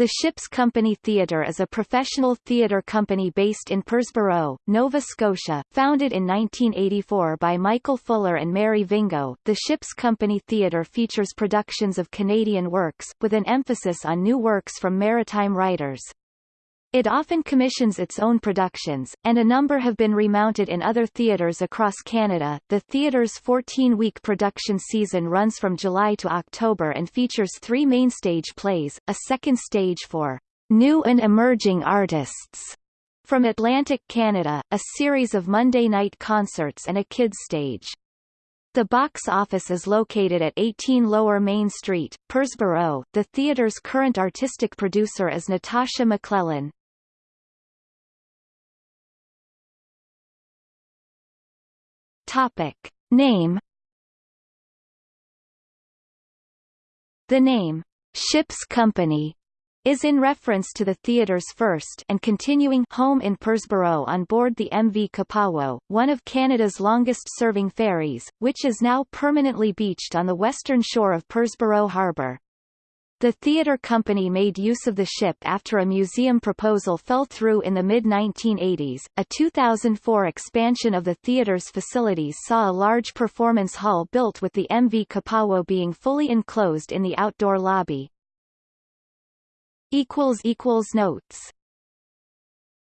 The Ships Company Theatre is a professional theatre company based in Parrsboro, Nova Scotia, founded in 1984 by Michael Fuller and Mary Vingoe. The Ships Company Theatre features productions of Canadian works, with an emphasis on new works from maritime writers. It often commissions its own productions, and a number have been remounted in other theatres across Canada. The theatre's 14-week production season runs from July to October and features three mainstage plays, a second stage for new and emerging artists from Atlantic Canada, a series of Monday night concerts and a kids stage. The box office is located at 18 Lower Main Street, Parrsboro. The theatre's current artistic producer is Natasha MacLellan. Topic. Name The name, Ships Company, is in reference to the theatre's first and continuing home in Parrsboro on board the MV Kipawo, one of Canada's longest-serving ferries, which is now permanently beached on the western shore of Parrsboro Harbour. The theatre company made use of the ship after a museum proposal fell through in the mid-1980s. A 2004 expansion of the theatre's facilities saw a large performance hall built with the MV Kipawo being fully enclosed in the outdoor lobby. Notes